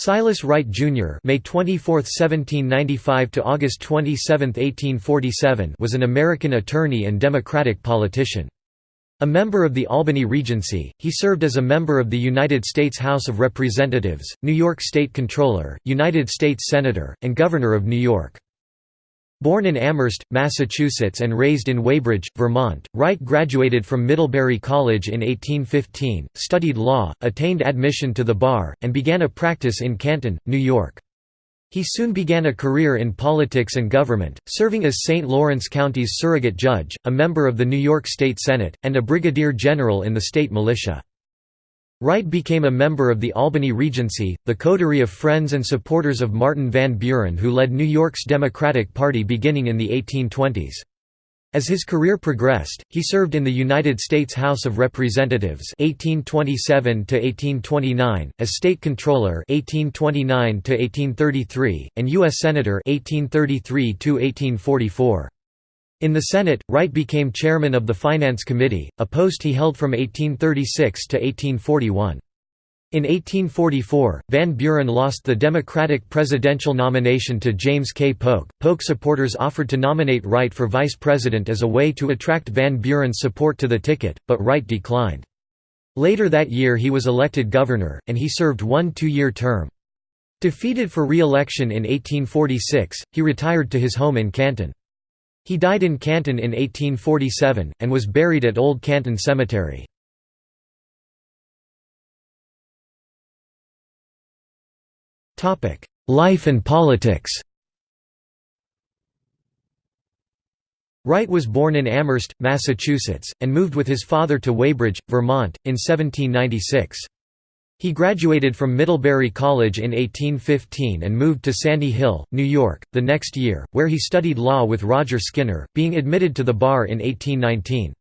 Silas Wright Jr. May 24, 1795 to August 27, 1847 was an American attorney and Democratic politician. A member of the Albany Regency, he served as a member of the United States House of Representatives, New York State Comptroller, United States Senator, and Governor of New York. Born in Amherst, Massachusetts and raised in Weybridge, Vermont, Wright graduated from Middlebury College in 1815, studied law, attained admission to the bar, and began a practice in Canton, New York. He soon began a career in politics and government, serving as St. Lawrence County's surrogate judge, a member of the New York State Senate, and a brigadier general in the state militia. Wright became a member of the Albany Regency, the coterie of friends and supporters of Martin Van Buren who led New York's Democratic Party beginning in the 1820s. As his career progressed, he served in the United States House of Representatives 1827 1829, as state comptroller 1829 1833, and U.S. Senator 1833 1844. In the Senate, Wright became chairman of the Finance Committee, a post he held from 1836 to 1841. In 1844, Van Buren lost the Democratic presidential nomination to James K. Polk. Polk supporters offered to nominate Wright for vice president as a way to attract Van Buren's support to the ticket, but Wright declined. Later that year he was elected governor, and he served one two-year term. Defeated for re-election in 1846, he retired to his home in Canton. He died in Canton in 1847, and was buried at Old Canton Cemetery. Life and politics Wright was born in Amherst, Massachusetts, and moved with his father to Weybridge, Vermont, in 1796. He graduated from Middlebury College in 1815 and moved to Sandy Hill, New York, the next year, where he studied law with Roger Skinner, being admitted to the bar in 1819.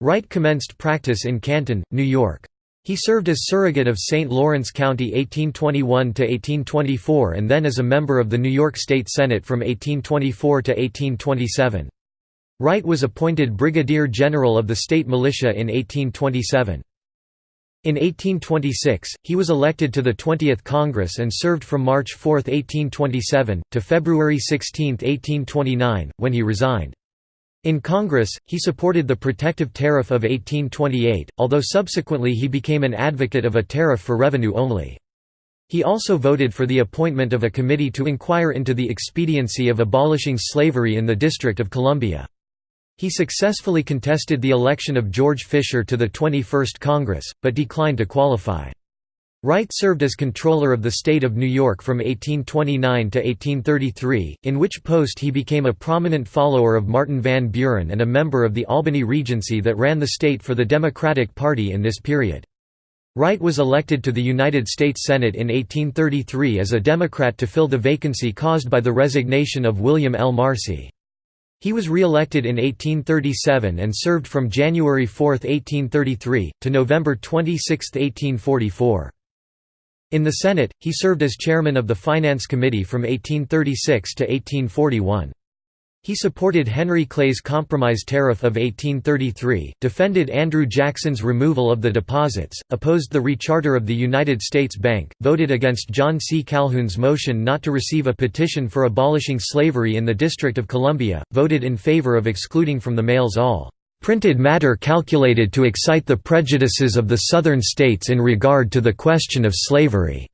Wright commenced practice in Canton, New York. He served as surrogate of St. Lawrence County 1821–1824 and then as a member of the New York State Senate from 1824 to 1827. Wright was appointed Brigadier General of the state militia in 1827. In 1826, he was elected to the 20th Congress and served from March 4, 1827, to February 16, 1829, when he resigned. In Congress, he supported the Protective Tariff of 1828, although subsequently he became an advocate of a tariff for revenue only. He also voted for the appointment of a committee to inquire into the expediency of abolishing slavery in the District of Columbia. He successfully contested the election of George Fisher to the 21st Congress, but declined to qualify. Wright served as Comptroller of the State of New York from 1829 to 1833, in which post he became a prominent follower of Martin Van Buren and a member of the Albany Regency that ran the state for the Democratic Party in this period. Wright was elected to the United States Senate in 1833 as a Democrat to fill the vacancy caused by the resignation of William L. Marcy. He was re-elected in 1837 and served from January 4, 1833, to November 26, 1844. In the Senate, he served as chairman of the Finance Committee from 1836 to 1841. He supported Henry Clay's Compromise Tariff of 1833, defended Andrew Jackson's removal of the deposits, opposed the recharter of the United States Bank, voted against John C. Calhoun's motion not to receive a petition for abolishing slavery in the District of Columbia, voted in favor of excluding from the mails all printed matter calculated to excite the prejudices of the Southern states in regard to the question of slavery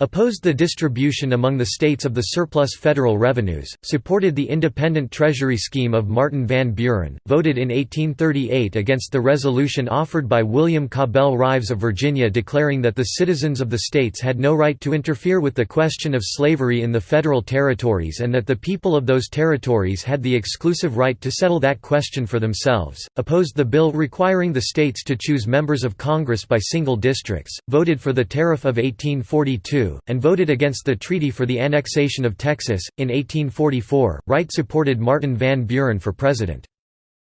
opposed the distribution among the states of the surplus federal revenues, supported the independent treasury scheme of Martin Van Buren, voted in 1838 against the resolution offered by William Cabell Rives of Virginia declaring that the citizens of the states had no right to interfere with the question of slavery in the federal territories and that the people of those territories had the exclusive right to settle that question for themselves, opposed the bill requiring the states to choose members of Congress by single districts, voted for the Tariff of 1842, and voted against the treaty for the annexation of Texas. In 1844, Wright supported Martin Van Buren for president.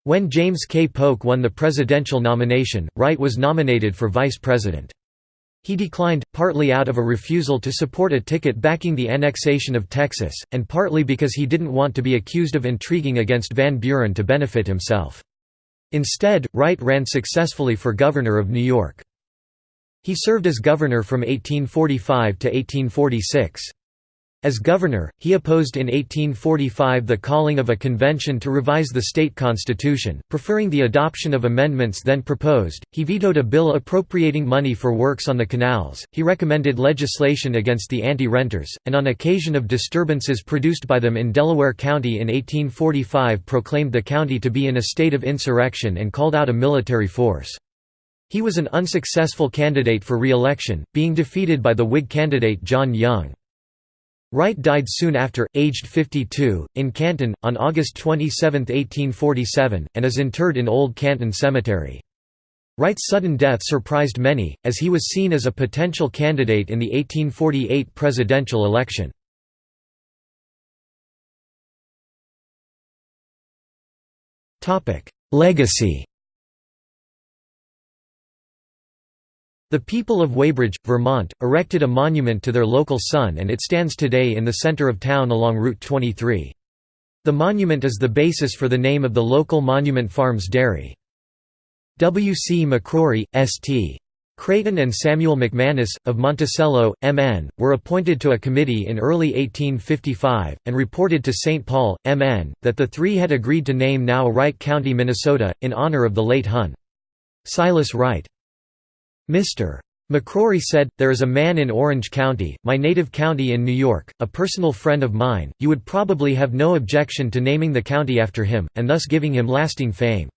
When James K. Polk won the presidential nomination, Wright was nominated for vice president. He declined, partly out of a refusal to support a ticket backing the annexation of Texas, and partly because he didn't want to be accused of intriguing against Van Buren to benefit himself. Instead, Wright ran successfully for governor of New York. He served as governor from 1845 to 1846. As governor, he opposed in 1845 the calling of a convention to revise the state constitution, preferring the adoption of amendments then proposed. He vetoed a bill appropriating money for works on the canals. He recommended legislation against the anti-renters, and on occasion of disturbances produced by them in Delaware County in 1845 proclaimed the county to be in a state of insurrection and called out a military force. He was an unsuccessful candidate for re-election, being defeated by the Whig candidate John Young. Wright died soon after, aged 52, in Canton, on August 27, 1847, and is interred in Old Canton Cemetery. Wright's sudden death surprised many, as he was seen as a potential candidate in the 1848 presidential election. Legacy The people of Weybridge, Vermont, erected a monument to their local son and it stands today in the center of town along Route 23. The monument is the basis for the name of the local Monument Farms Dairy. W. C. McCrory, St. Creighton and Samuel McManus, of Monticello, MN, were appointed to a committee in early 1855, and reported to St. Paul, MN, that the three had agreed to name now Wright County, Minnesota, in honor of the late Hun. Silas Wright. Mr. McCrory said, There is a man in Orange County, my native county in New York, a personal friend of mine, you would probably have no objection to naming the county after him, and thus giving him lasting fame.